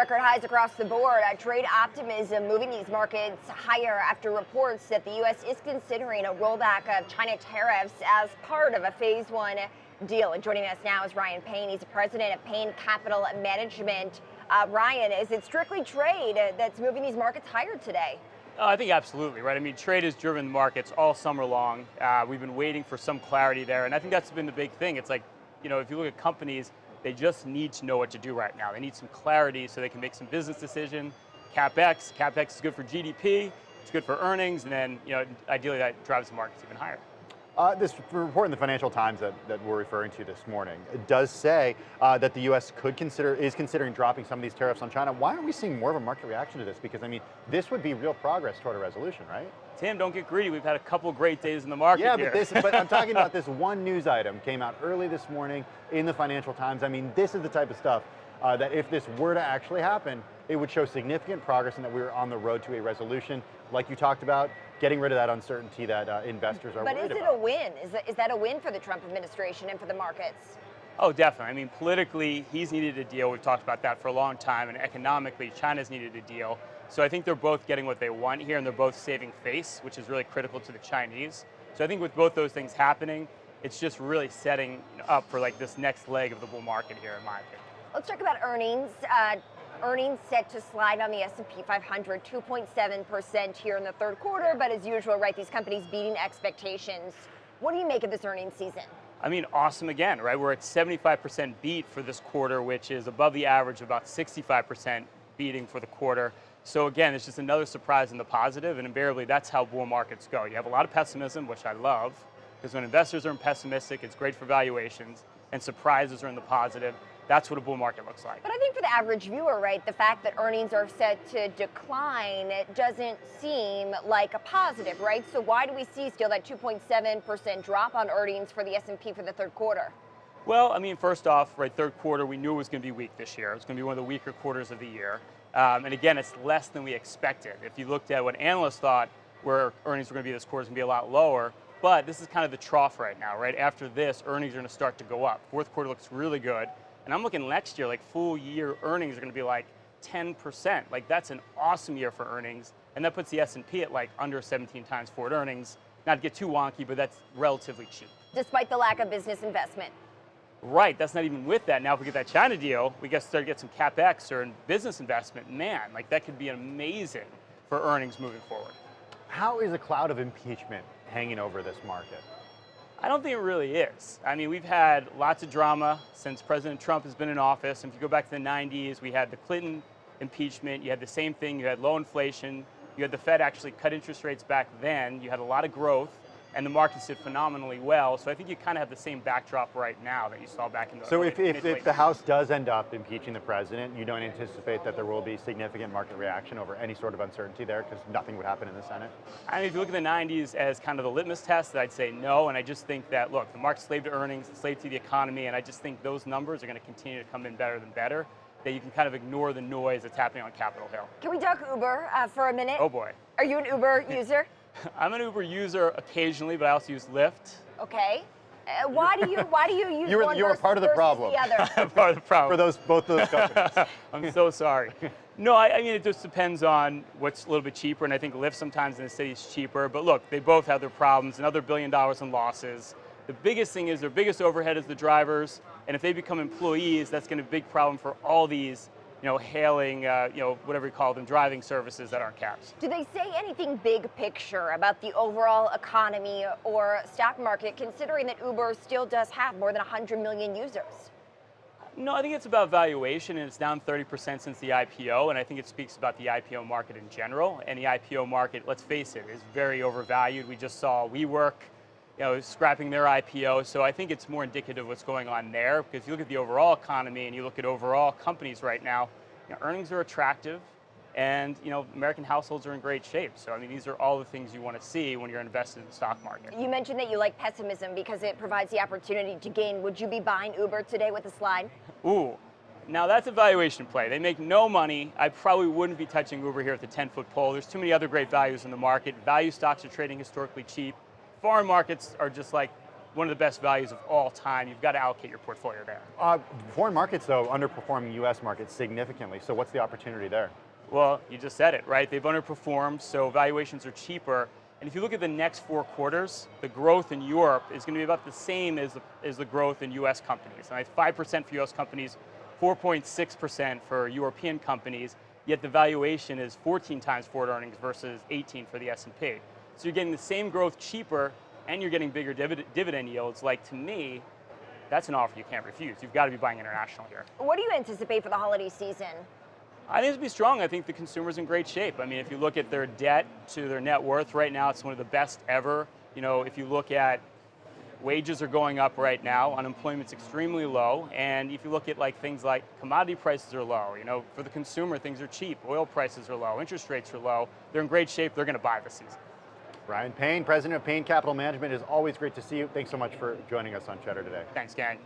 Record highs across the board. Uh, trade optimism moving these markets higher after reports that the U.S. is considering a rollback of China tariffs as part of a phase one deal. And joining us now is Ryan Payne. He's the president of Payne Capital Management. Uh, Ryan, is it strictly trade that's moving these markets higher today? Uh, I think absolutely, right? I mean, trade has driven the markets all summer long. Uh, we've been waiting for some clarity there, and I think that's been the big thing. It's like, you know, if you look at companies, they just need to know what to do right now. They need some clarity so they can make some business decision. CapEx, CapEx is good for GDP, it's good for earnings, and then you know, ideally that drives the markets even higher. Uh, this report in the Financial Times that, that we're referring to this morning does say uh, that the U.S. could consider is considering dropping some of these tariffs on China. Why aren't we seeing more of a market reaction to this? Because I mean, this would be real progress toward a resolution, right? Tim, don't get greedy. We've had a couple great days in the market yeah, here. but this, but I'm talking about this one news item came out early this morning in the Financial Times. I mean, this is the type of stuff uh, that if this were to actually happen, it would show significant progress and that we were on the road to a resolution. Like you talked about, getting rid of that uncertainty that uh, investors are but worried about. But is it about. a win? Is that, is that a win for the Trump administration and for the markets? Oh, definitely. I mean, politically, he's needed a deal. We've talked about that for a long time. And economically, China's needed a deal. So I think they're both getting what they want here, and they're both saving face, which is really critical to the Chinese. So I think with both those things happening, it's just really setting up for like this next leg of the bull market here, in my opinion. Let's talk about earnings. Uh, earnings set to slide on the S&P 500, 2.7% here in the third quarter, but as usual, right, these companies beating expectations. What do you make of this earnings season? I mean, awesome again, right? We're at 75% beat for this quarter, which is above the average of about 65% beating for the quarter. So again, it's just another surprise in the positive, and invariably that's how bull markets go. You have a lot of pessimism, which I love, because when investors are pessimistic, it's great for valuations, and surprises are in the positive. That's what a bull market looks like. But I think for the average viewer, right, the fact that earnings are set to decline it doesn't seem like a positive, right? So why do we see still that 2.7% drop on earnings for the S&P for the third quarter? Well, I mean, first off, right, third quarter, we knew it was going to be weak this year. It was going to be one of the weaker quarters of the year. Um, and again, it's less than we expected. If you looked at what analysts thought where earnings were going to be this quarter, it's going to be a lot lower. But this is kind of the trough right now, right? After this, earnings are going to start to go up. Fourth quarter looks really good. And I'm looking next year, like full year earnings are going to be like 10%. Like that's an awesome year for earnings. And that puts the S&P at like under 17 times forward earnings. Not to get too wonky, but that's relatively cheap. Despite the lack of business investment. Right, that's not even with that. Now if we get that China deal, we get start to get some CapEx or business investment. Man, like that could be amazing for earnings moving forward. How is a cloud of impeachment hanging over this market? I don't think it really is. I mean, we've had lots of drama since President Trump has been in office. And if you go back to the 90s, we had the Clinton impeachment, you had the same thing, you had low inflation, you had the Fed actually cut interest rates back then, you had a lot of growth, and the markets did phenomenally well. So I think you kind of have the same backdrop right now that you saw back in the So if, if, if, the House does end up impeaching the president, you don't anticipate that there will be significant market reaction over any sort of uncertainty there because nothing would happen in the Senate? I mean, if you look at the 90s as kind of the litmus test, I'd say no, and I just think that, look, the market's slave to earnings, slave to the economy, and I just think those numbers are going to continue to come in better than better that you can kind of ignore the noise that's happening on Capitol Hill. Can we talk Uber uh, for a minute? Oh boy. Are you an Uber user? I'm an Uber user occasionally, but I also use Lyft. Okay. Uh, why do you why do you use you were, one you were part of the problem. The other? part of the problem for those both those companies. I'm so sorry. No, I, I, mean it just depends on what's a little bit cheaper, and I think Lyft sometimes in the city is cheaper. But look, they both have their problems. Another billion dollars in losses. The biggest thing is their biggest overhead is the drivers, and if they become employees, that's going to be a big problem for all these you know, hailing, uh, you know, whatever you call them, driving services that aren't cabs. Do they say anything big picture about the overall economy or stock market, considering that Uber still does have more than 100 million users? No, I think it's about valuation, and it's down 30% since the IPO, and I think it speaks about the IPO market in general. And the IPO market, let's face it, is very overvalued. We just saw WeWork, you know, scrapping their IPO, so I think it's more indicative of what's going on there, because you look at the overall economy and you look at overall companies right now, you know, earnings are attractive, and you know, American households are in great shape. So I mean, these are all the things you want to see when you're invested in the stock market. You mentioned that you like pessimism because it provides the opportunity to gain. Would you be buying Uber today with a slide? Ooh, now that's a valuation play. They make no money. I probably wouldn't be touching Uber here at the 10-foot pole. There's too many other great values in the market. Value stocks are trading historically cheap. Foreign markets are just like one of the best values of all time. You've got to allocate your portfolio there. Uh, foreign markets, though, underperforming U.S. markets significantly. So what's the opportunity there? Well, you just said it, right? They've underperformed, so valuations are cheaper. And if you look at the next four quarters, the growth in Europe is going to be about the same as the, as the growth in US companies. And 5% for US companies, 4.6% for European companies, yet the valuation is 14 times forward earnings versus 18 for the S&P. So you're getting the same growth cheaper, and you're getting bigger divid dividend yields. Like, to me, that's an offer you can't refuse. You've got to be buying international here. What do you anticipate for the holiday season? I think it'll be strong. I think the consumer's in great shape. I mean, if you look at their debt to their net worth right now, it's one of the best ever. You know, if you look at wages are going up right now, unemployment's extremely low, and if you look at like things like commodity prices are low, you know, for the consumer things are cheap, oil prices are low, interest rates are low, they're in great shape, they're going to buy this season. Ryan Payne, president of Payne Capital Management, is always great to see you. Thanks so much for joining us on Cheddar today. Thanks, gang.